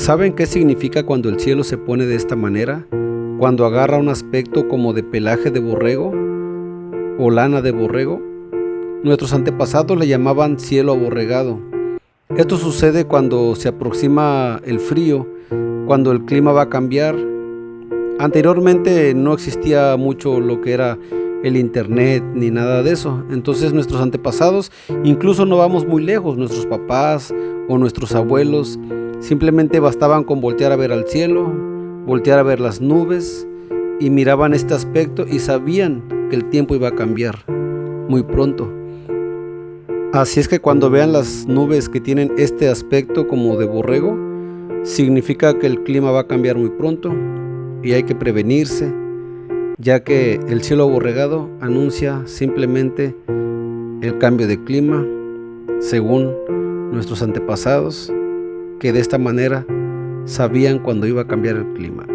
¿Saben qué significa cuando el cielo se pone de esta manera? Cuando agarra un aspecto como de pelaje de borrego o lana de borrego. Nuestros antepasados le llamaban cielo aborregado. Esto sucede cuando se aproxima el frío, cuando el clima va a cambiar. Anteriormente no existía mucho lo que era el internet ni nada de eso. Entonces nuestros antepasados, incluso no vamos muy lejos, nuestros papás o nuestros abuelos, simplemente bastaban con voltear a ver al cielo, voltear a ver las nubes y miraban este aspecto y sabían que el tiempo iba a cambiar muy pronto. Así es que cuando vean las nubes que tienen este aspecto como de borrego, significa que el clima va a cambiar muy pronto y hay que prevenirse ya que el cielo aborregado anuncia simplemente el cambio de clima según nuestros antepasados que de esta manera sabían cuando iba a cambiar el clima.